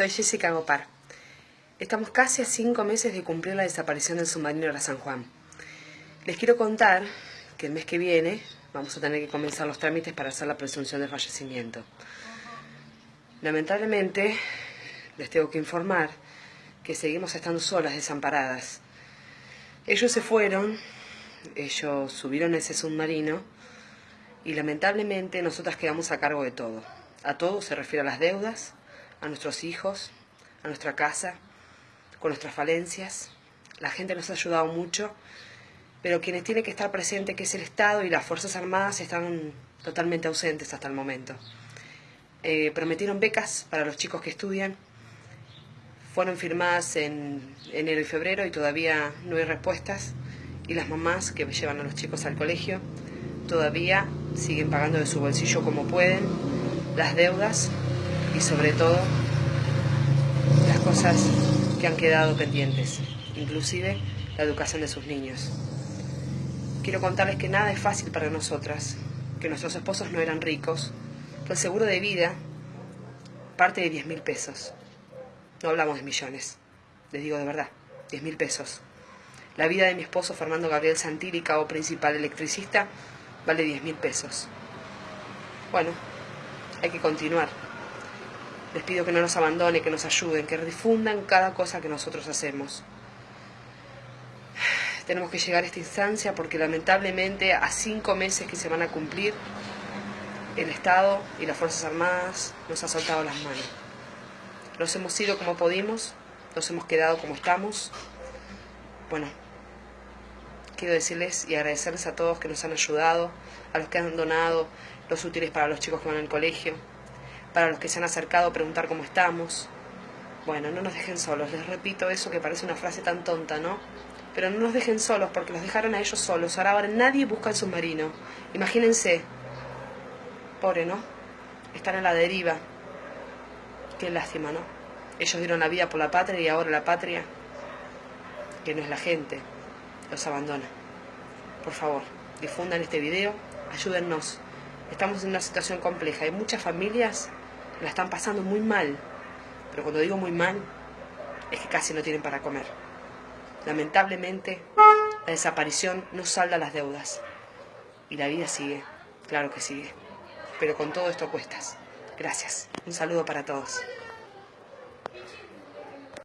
Soy Jessica Gopar. Estamos casi a cinco meses de cumplir la desaparición del submarino La San Juan. Les quiero contar que el mes que viene vamos a tener que comenzar los trámites para hacer la presunción de fallecimiento. Lamentablemente, les tengo que informar que seguimos estando solas, desamparadas. Ellos se fueron, ellos subieron ese submarino y lamentablemente nosotras quedamos a cargo de todo. A todo se refiere a las deudas, a nuestros hijos, a nuestra casa, con nuestras falencias. La gente nos ha ayudado mucho, pero quienes tienen que estar presentes, que es el Estado y las Fuerzas Armadas, están totalmente ausentes hasta el momento. Eh, prometieron becas para los chicos que estudian. Fueron firmadas en enero y febrero y todavía no hay respuestas. Y las mamás que llevan a los chicos al colegio todavía siguen pagando de su bolsillo como pueden las deudas y sobre todo las cosas que han quedado pendientes, inclusive la educación de sus niños. Quiero contarles que nada es fácil para nosotras, que nuestros esposos no eran ricos, el seguro de vida parte de 10 mil pesos. No hablamos de millones, les digo de verdad, 10 mil pesos. La vida de mi esposo Fernando Gabriel Santilli, cabo principal electricista, vale 10 mil pesos. Bueno, hay que continuar. Les pido que no nos abandonen, que nos ayuden, que difundan cada cosa que nosotros hacemos. Tenemos que llegar a esta instancia porque lamentablemente a cinco meses que se van a cumplir, el Estado y las Fuerzas Armadas nos ha soltado las manos. Nos hemos ido como pudimos, nos hemos quedado como estamos. Bueno, quiero decirles y agradecerles a todos que nos han ayudado, a los que han donado los útiles para los chicos que van al colegio, para los que se han acercado a preguntar cómo estamos. Bueno, no nos dejen solos, les repito eso que parece una frase tan tonta, ¿no? Pero no nos dejen solos porque los dejaron a ellos solos. Ahora, nadie busca el submarino. Imagínense. Pobre, ¿no? Están en la deriva. Qué lástima, ¿no? Ellos dieron la vida por la patria y ahora la patria, que no es la gente, los abandona. Por favor, difundan este video, ayúdennos. Estamos en una situación compleja. Hay muchas familias la están pasando muy mal. Pero cuando digo muy mal, es que casi no tienen para comer. Lamentablemente, la desaparición no salda las deudas. Y la vida sigue, claro que sigue. Pero con todo esto cuestas. Gracias. Un saludo para todos.